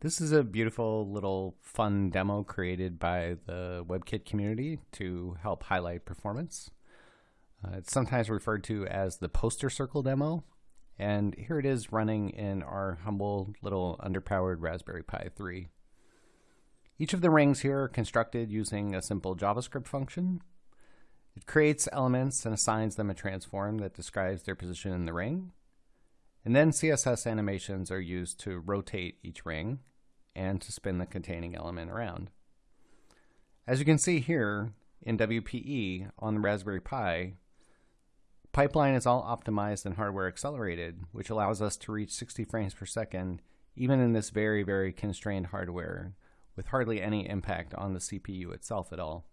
This is a beautiful little fun demo created by the WebKit community to help highlight performance. Uh, it's sometimes referred to as the poster circle demo, and here it is running in our humble little underpowered Raspberry Pi 3. Each of the rings here are constructed using a simple JavaScript function. It creates elements and assigns them a transform that describes their position in the ring. And then CSS animations are used to rotate each ring and to spin the containing element around. As you can see here in WPE on the Raspberry Pi, pipeline is all optimized and hardware accelerated, which allows us to reach 60 frames per second even in this very, very constrained hardware with hardly any impact on the CPU itself at all.